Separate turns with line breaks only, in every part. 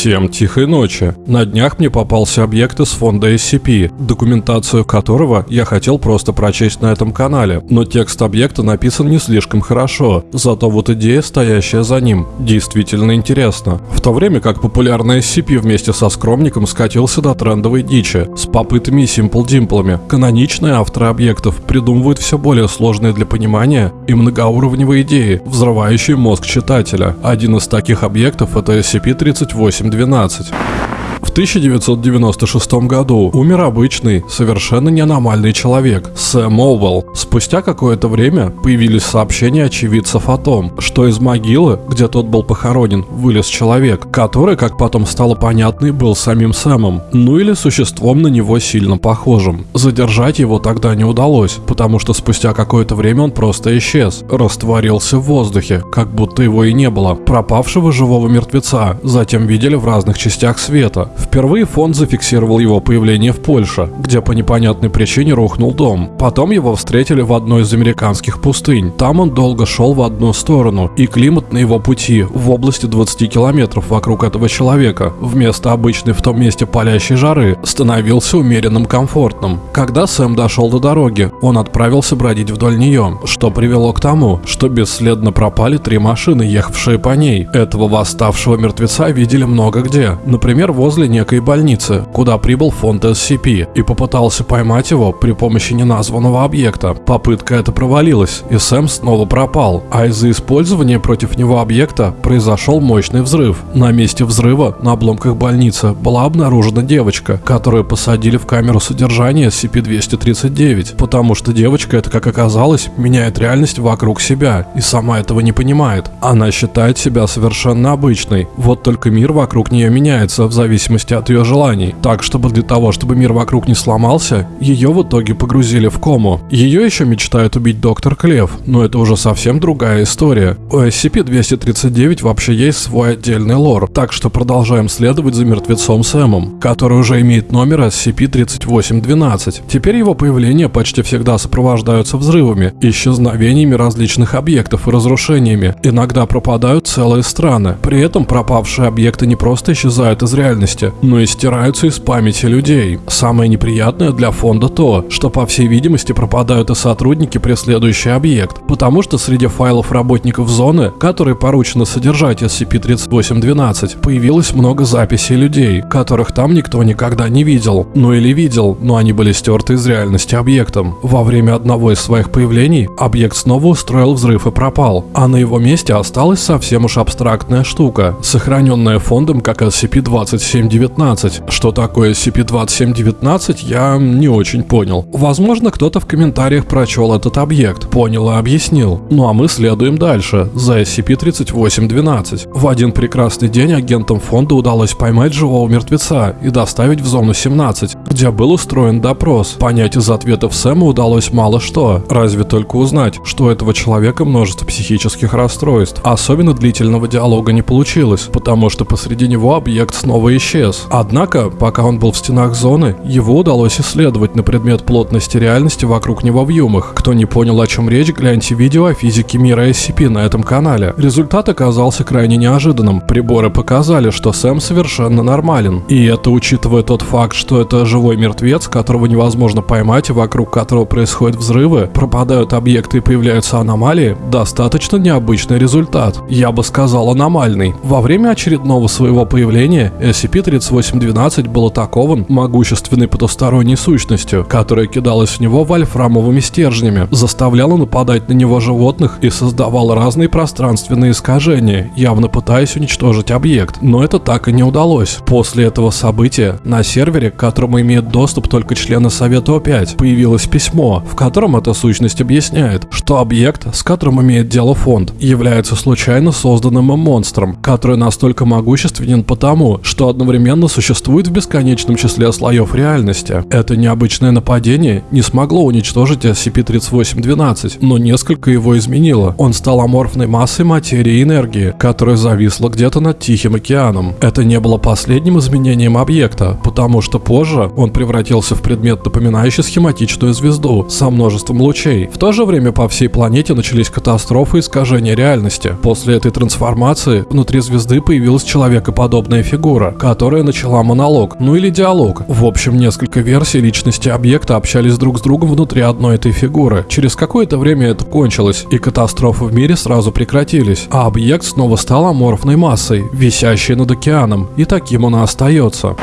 Всем тихой ночи. На днях мне попался объект из фонда SCP, документацию которого я хотел просто прочесть на этом канале, но текст объекта написан не слишком хорошо, зато вот идея, стоящая за ним, действительно интересна. В то время как популярный SCP вместе со скромником скатился до трендовой дичи, с попытами и симпл-димплами, каноничные авторы объектов придумывают все более сложные для понимания и многоуровневые идеи, взрывающие мозг читателя. Один из таких объектов это SCP-38 8.12. В 1996 году умер обычный, совершенно не аномальный человек, Сэм Оуэлл. Спустя какое-то время появились сообщения очевидцев о том, что из могилы, где тот был похоронен, вылез человек, который, как потом стало понятно, был самим Сэмом, ну или существом на него сильно похожим. Задержать его тогда не удалось, потому что спустя какое-то время он просто исчез, растворился в воздухе, как будто его и не было. Пропавшего живого мертвеца затем видели в разных частях света, Впервые фонд зафиксировал его появление в Польше, где по непонятной причине рухнул дом. Потом его встретили в одной из американских пустынь. Там он долго шел в одну сторону, и климат на его пути в области 20 километров вокруг этого человека, вместо обычной в том месте палящей жары, становился умеренным комфортным. Когда Сэм дошел до дороги, он отправился бродить вдоль нее, что привело к тому, что бесследно пропали три машины, ехавшие по ней. Этого восставшего мертвеца видели много где, например, возле некой больницы, куда прибыл фонд SCP и попытался поймать его при помощи неназванного объекта. Попытка эта провалилась, и Сэм снова пропал, а из-за использования против него объекта произошел мощный взрыв. На месте взрыва на обломках больницы была обнаружена девочка, которую посадили в камеру содержания SCP-239, потому что девочка это, как оказалось, меняет реальность вокруг себя и сама этого не понимает. Она считает себя совершенно обычной, вот только мир вокруг нее меняется в зависимости зависимости от ее желаний. Так, чтобы для того, чтобы мир вокруг не сломался, ее в итоге погрузили в кому. Ее еще мечтает убить доктор Клев, но это уже совсем другая история. У SCP-239 вообще есть свой отдельный лор, так что продолжаем следовать за мертвецом Сэмом, который уже имеет номер SCP-3812. Теперь его появления почти всегда сопровождаются взрывами, исчезновениями различных объектов и разрушениями. Иногда пропадают целые страны. При этом пропавшие объекты не просто исчезают из реальности, но и стираются из памяти людей. Самое неприятное для фонда то, что по всей видимости пропадают и сотрудники, преследующие объект, потому что среди файлов работников зоны, которые поручено содержать SCP-3812, появилось много записей людей, которых там никто никогда не видел. Ну или видел, но они были стерты из реальности объектом. Во время одного из своих появлений объект снова устроил взрыв и пропал, а на его месте осталась совсем уж абстрактная штука, сохраненная фондом как SCP-27 19. Что такое SCP-2719, я не очень понял. Возможно, кто-то в комментариях прочел этот объект, понял и объяснил. Ну а мы следуем дальше, за SCP-3812. В один прекрасный день агентам фонда удалось поймать живого мертвеца и доставить в зону 17, где был устроен допрос. Понять из ответов Сэма удалось мало что, разве только узнать, что у этого человека множество психических расстройств. Особенно длительного диалога не получилось, потому что посреди него объект снова исчез исчез. Однако, пока он был в стенах зоны, его удалось исследовать на предмет плотности реальности вокруг него в Юмах. Кто не понял, о чем речь, гляньте видео о физике мира SCP на этом канале. Результат оказался крайне неожиданным. Приборы показали, что Сэм совершенно нормален. И это учитывая тот факт, что это живой мертвец, которого невозможно поймать и вокруг которого происходят взрывы, пропадают объекты и появляются аномалии, достаточно необычный результат. Я бы сказал аномальный. Во время очередного своего появления SCP-30 Феникс-812 был атакован могущественной потусторонней сущностью, которая кидалась в него вольфрамовыми стержнями, заставляла нападать на него животных и создавала разные пространственные искажения, явно пытаясь уничтожить объект. Но это так и не удалось. После этого события на сервере, к которому имеет доступ только члены Совета О5, появилось письмо, в котором эта сущность объясняет, что объект, с которым имеет дело фонд, является случайно созданным им монстром, который настолько могущественен потому, что одновременно одновременно существует в бесконечном числе слоев реальности. Это необычное нападение не смогло уничтожить SCP-3812, но несколько его изменило. Он стал аморфной массой материи и энергии, которая зависла где-то над Тихим океаном. Это не было последним изменением объекта, потому что позже он превратился в предмет, напоминающий схематичную звезду со множеством лучей. В то же время по всей планете начались катастрофы и искажения реальности. После этой трансформации внутри звезды появилась человекоподобная фигура, которая начала монолог, ну или диалог. В общем, несколько версий личности объекта общались друг с другом внутри одной этой фигуры. Через какое-то время это кончилось, и катастрофы в мире сразу прекратились, а объект снова стал аморфной массой, висящей над океаном, и таким он и остается.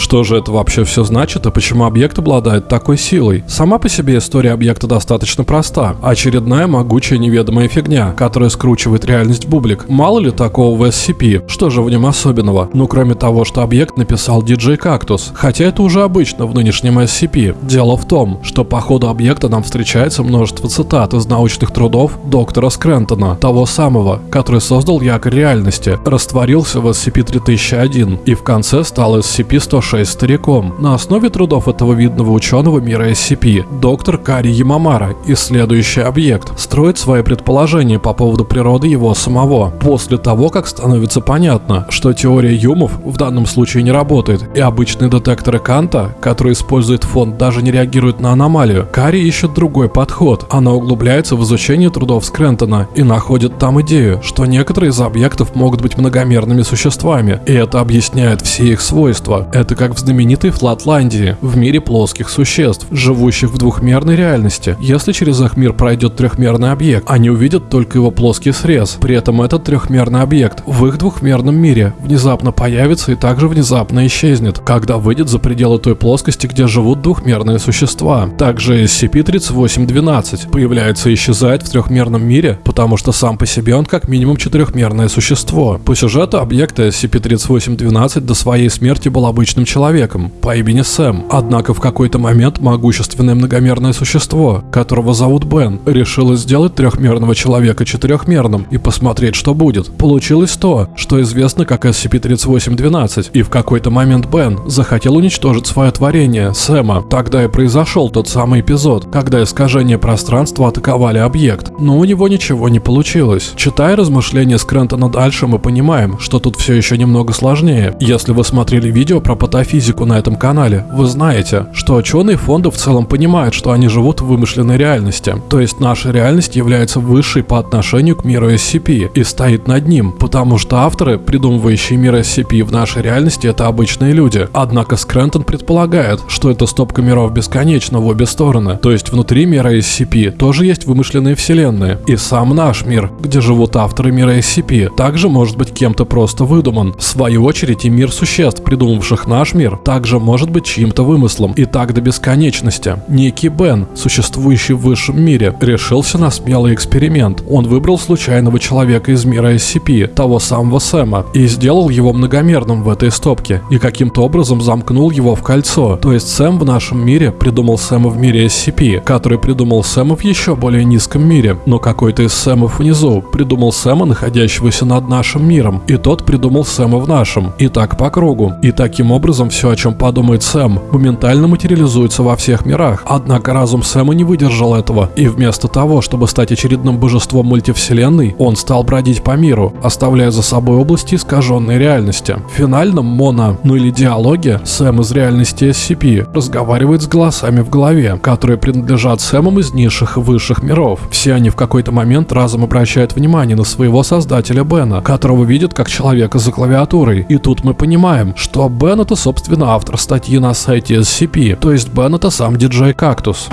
Что же это вообще все значит и почему объект обладает такой силой? Сама по себе история объекта достаточно проста. Очередная могучая неведомая фигня, которая скручивает реальность бублик. Мало ли такого в SCP, что же в нем особенного? Ну кроме того, что объект написал DJ Cactus. Хотя это уже обычно в нынешнем SCP. Дело в том, что по ходу объекта нам встречается множество цитат из научных трудов доктора Скрентона, того самого, который создал якорь реальности, растворился в SCP-3001 и в конце стал SCP-106 6 стариком. На основе трудов этого видного ученого мира SCP, доктор Кари Ямамара, исследующий объект, строит свои предположения по поводу природы его самого. После того, как становится понятно, что теория юмов в данном случае не работает, и обычные детекторы Канта, которые использует фонд, даже не реагируют на аномалию, Кари ищет другой подход. Она углубляется в изучение трудов Скрентона и находит там идею, что некоторые из объектов могут быть многомерными существами, и это объясняет все их свойства. Это как в знаменитой Флатландии, в мире плоских существ, живущих в двухмерной реальности. Если через их мир пройдет трехмерный объект, они увидят только его плоский срез. При этом этот трехмерный объект в их двухмерном мире внезапно появится и также внезапно исчезнет, когда выйдет за пределы той плоскости, где живут двухмерные существа. Также SCP-3812 появляется и исчезает в трехмерном мире, потому что сам по себе он как минимум четырехмерное существо. По сюжету объекта SCP-3812 до своей смерти был обычным человеком по имени Сэм. Однако в какой-то момент могущественное многомерное существо, которого зовут Бен, решило сделать трехмерного человека четырехмерным и посмотреть, что будет. Получилось то, что известно как SCP-3812, и в какой-то момент Бен захотел уничтожить свое творение, Сэма. Тогда и произошел тот самый эпизод, когда искажение пространства атаковали объект, но у него ничего не получилось. Читая размышления Скрентона дальше, мы понимаем, что тут все еще немного сложнее. Если вы смотрели видео про патологию физику на этом канале, вы знаете, что ученые фонда в целом понимают, что они живут в вымышленной реальности. То есть наша реальность является высшей по отношению к миру SCP и стоит над ним, потому что авторы, придумывающие мир SCP в нашей реальности, это обычные люди. Однако Скрентон предполагает, что эта стопка миров бесконечна в обе стороны. То есть внутри мира SCP тоже есть вымышленные вселенные. И сам наш мир, где живут авторы мира SCP, также может быть кем-то просто выдуман. В свою очередь и мир существ, придумавших наш наш мир также может быть чьим-то вымыслом, и так до бесконечности. Некий Бен, существующий в высшем мире, решился на смелый эксперимент. Он выбрал случайного человека из мира SCP, того самого Сэма, и сделал его многомерным в этой стопке, и каким-то образом замкнул его в кольцо. То есть Сэм в нашем мире придумал Сэма в мире SCP, который придумал Сэма в еще более низком мире, но какой-то из Сэмов внизу придумал Сэма, находящегося над нашим миром, и тот придумал Сэма в нашем, и так по кругу. И таким образом образом все, о чем подумает Сэм, моментально материализуется во всех мирах. Однако разум Сэма не выдержал этого, и вместо того, чтобы стать очередным божеством мультивселенной, он стал бродить по миру, оставляя за собой области искаженной реальности. В финальном моно, ну или диалоге, Сэм из реальности SCP разговаривает с голосами в голове, которые принадлежат Сэмам из низших и высших миров. Все они в какой-то момент разом обращают внимание на своего создателя Бена, которого видят как человека за клавиатурой. И тут мы понимаем, что Бен это, собственно, автор статьи на сайте SCP, то есть Бен это сам диджей Кактус.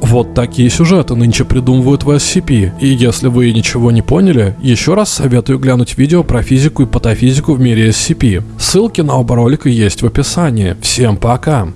Вот такие сюжеты нынче придумывают в SCP, и если вы ничего не поняли, еще раз советую глянуть видео про физику и патофизику в мире SCP. Ссылки на оба ролика есть в описании. Всем пока!